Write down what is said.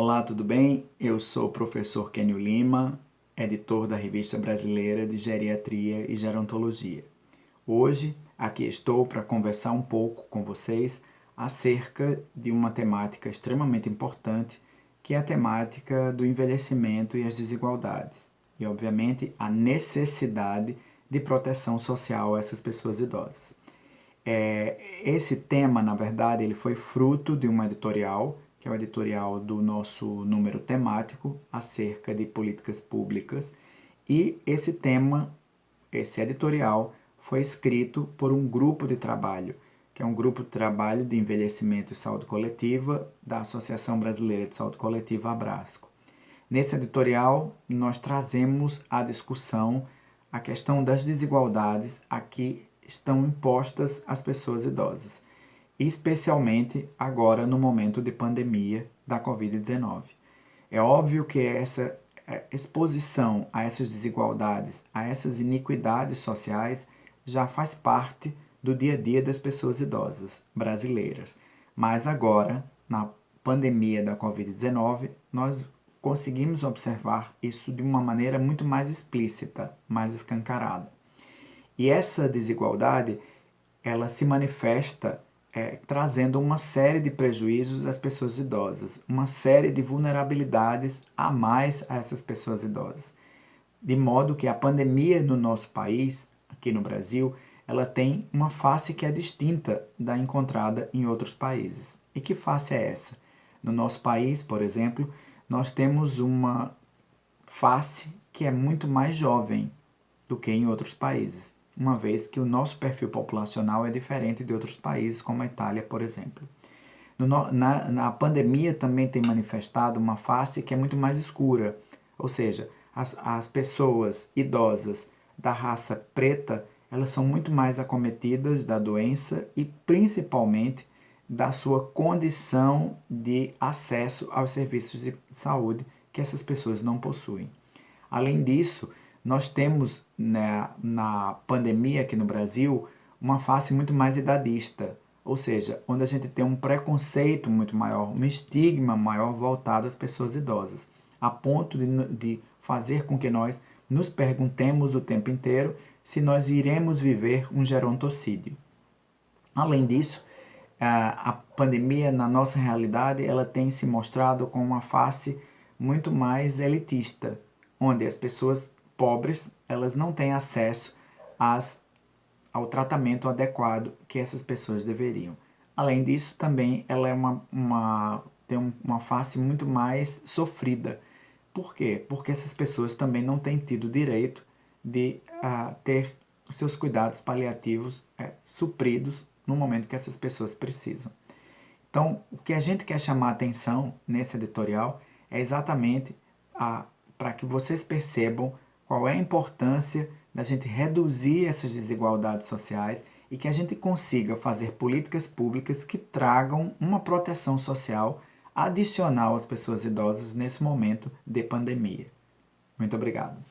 Olá, tudo bem? Eu sou o professor Kenio Lima, editor da Revista Brasileira de Geriatria e Gerontologia. Hoje, aqui estou para conversar um pouco com vocês acerca de uma temática extremamente importante, que é a temática do envelhecimento e as desigualdades. E, obviamente, a necessidade de proteção social a essas pessoas idosas. É, esse tema, na verdade, ele foi fruto de uma editorial, que é o editorial do nosso número temático acerca de políticas públicas, e esse tema, esse editorial, foi escrito por um grupo de trabalho, que é um grupo de trabalho de envelhecimento e saúde coletiva da Associação Brasileira de Saúde Coletiva, Abrasco. Nesse editorial, nós trazemos a discussão a questão das desigualdades aqui estão impostas às pessoas idosas, especialmente agora no momento de pandemia da Covid-19. É óbvio que essa é, exposição a essas desigualdades, a essas iniquidades sociais, já faz parte do dia a dia das pessoas idosas brasileiras. Mas agora, na pandemia da Covid-19, nós conseguimos observar isso de uma maneira muito mais explícita, mais escancarada. E essa desigualdade, ela se manifesta é, trazendo uma série de prejuízos às pessoas idosas, uma série de vulnerabilidades a mais a essas pessoas idosas. De modo que a pandemia no nosso país, aqui no Brasil, ela tem uma face que é distinta da encontrada em outros países. E que face é essa? No nosso país, por exemplo, nós temos uma face que é muito mais jovem do que em outros países uma vez que o nosso perfil populacional é diferente de outros países, como a Itália, por exemplo. No, na, na pandemia também tem manifestado uma face que é muito mais escura, ou seja, as, as pessoas idosas da raça preta, elas são muito mais acometidas da doença e principalmente da sua condição de acesso aos serviços de saúde que essas pessoas não possuem. Além disso, nós temos né, na pandemia aqui no Brasil uma face muito mais idadista, ou seja, onde a gente tem um preconceito muito maior, um estigma maior voltado às pessoas idosas, a ponto de, de fazer com que nós nos perguntemos o tempo inteiro se nós iremos viver um gerontocídio. Além disso, a pandemia na nossa realidade ela tem se mostrado com uma face muito mais elitista, onde as pessoas pobres, elas não têm acesso às, ao tratamento adequado que essas pessoas deveriam. Além disso, também ela é uma, uma, tem uma face muito mais sofrida. Por quê? Porque essas pessoas também não têm tido direito de uh, ter seus cuidados paliativos uh, supridos no momento que essas pessoas precisam. Então, o que a gente quer chamar atenção nesse editorial é exatamente para que vocês percebam qual é a importância da gente reduzir essas desigualdades sociais e que a gente consiga fazer políticas públicas que tragam uma proteção social adicional às pessoas idosas nesse momento de pandemia. Muito obrigado.